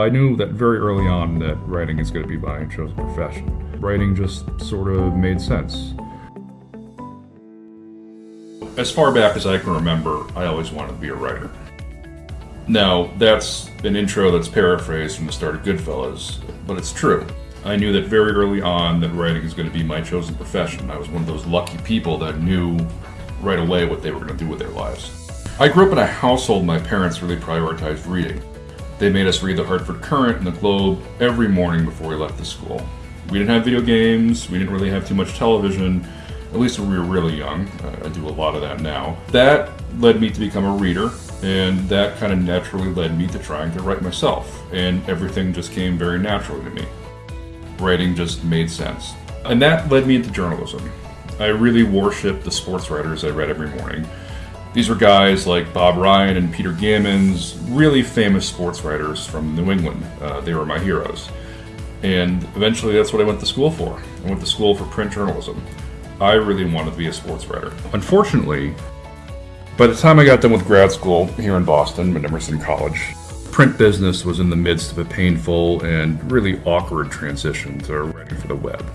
I knew that very early on that writing is going to be my chosen profession. Writing just sort of made sense. As far back as I can remember, I always wanted to be a writer. Now, that's an intro that's paraphrased from the start of Goodfellas, but it's true. I knew that very early on that writing is going to be my chosen profession. I was one of those lucky people that knew right away what they were going to do with their lives. I grew up in a household my parents really prioritized reading. They made us read the Hartford Courant and the Globe every morning before we left the school. We didn't have video games, we didn't really have too much television, at least when we were really young. I do a lot of that now. That led me to become a reader, and that kind of naturally led me to trying to write myself, and everything just came very naturally to me. Writing just made sense. And that led me into journalism. I really worship the sports writers I read every morning. These were guys like Bob Ryan and Peter Gammons, really famous sports writers from New England. Uh, they were my heroes. And eventually that's what I went to school for. I went to school for print journalism. I really wanted to be a sports writer. Unfortunately, by the time I got done with grad school here in Boston at Emerson College, print business was in the midst of a painful and really awkward transition to writing for the web.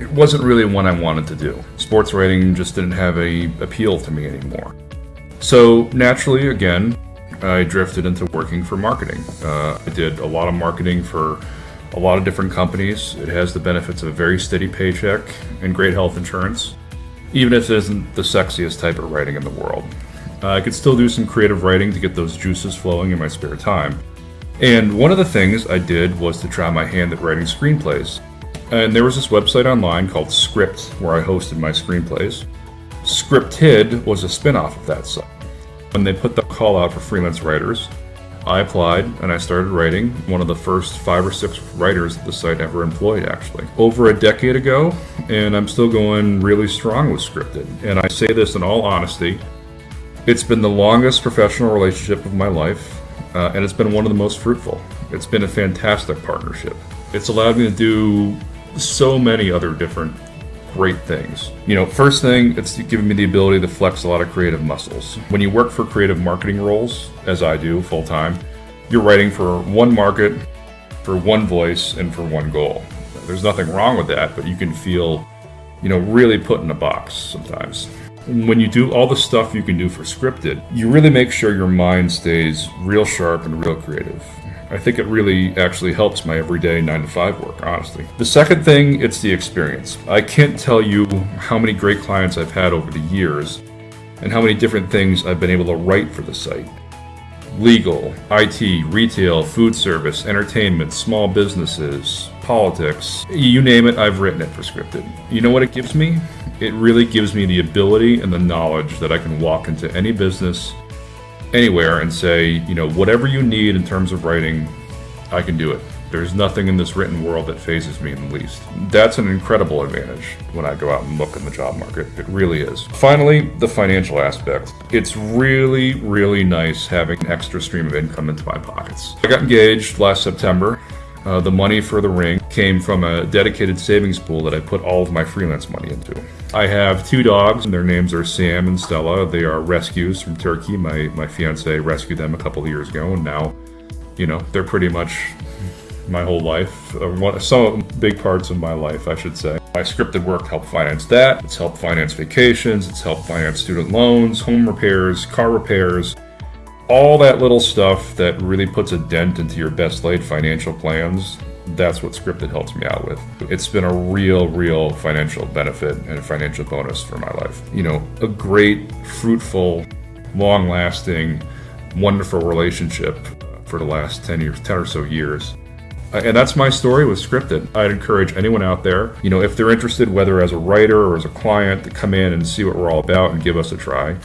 It wasn't really what I wanted to do. Sports writing just didn't have any appeal to me anymore. So naturally, again, I drifted into working for marketing. Uh, I did a lot of marketing for a lot of different companies. It has the benefits of a very steady paycheck and great health insurance even if it isn't the sexiest type of writing in the world. Uh, I could still do some creative writing to get those juices flowing in my spare time. And one of the things I did was to try my hand at writing screenplays. And there was this website online called Scripped where I hosted my screenplays. Scripted was a spin off of that site. When they put the call out for freelance writers, I applied and I started writing, one of the first five or six writers that the site ever employed, actually. Over a decade ago, and I'm still going really strong with scripted. And I say this in all honesty it's been the longest professional relationship of my life, uh, and it's been one of the most fruitful. It's been a fantastic partnership. It's allowed me to do so many other different great things. You know, first thing, it's given me the ability to flex a lot of creative muscles. When you work for creative marketing roles, as I do full time, you're writing for one market, for one voice, and for one goal. There's nothing wrong with that, but you can feel, you know, really put in a box sometimes. When you do all the stuff you can do for scripted, you really make sure your mind stays real sharp and real creative. I think it really actually helps my everyday 9 to 5 work, honestly. The second thing, it's the experience. I can't tell you how many great clients I've had over the years and how many different things I've been able to write for the site. Legal, IT, retail, food service, entertainment, small businesses, politics, you name it, I've written it for scripted. You know what it gives me? It really gives me the ability and the knowledge that I can walk into any business anywhere and say, you know, whatever you need in terms of writing, I can do it. There's nothing in this written world that phases me in the least. That's an incredible advantage when I go out and look in the job market. It really is. Finally, the financial aspect. It's really, really nice having an extra stream of income into my pockets. I got engaged last September. Uh, the money for the ring came from a dedicated savings pool that I put all of my freelance money into. I have two dogs, and their names are Sam and Stella. They are rescues from Turkey. My, my fiance rescued them a couple of years ago, and now, you know, they're pretty much my whole life. Some big parts of my life, I should say. My scripted work helped finance that. It's helped finance vacations. It's helped finance student loans, home repairs, car repairs, all that little stuff that really puts a dent into your best laid financial plans, that's what Scripted helps me out with. It's been a real, real financial benefit and a financial bonus for my life. You know, a great, fruitful, long lasting, wonderful relationship for the last 10 years, 10 or so years. And that's my story with Scripted. I'd encourage anyone out there, you know, if they're interested, whether as a writer or as a client, to come in and see what we're all about and give us a try.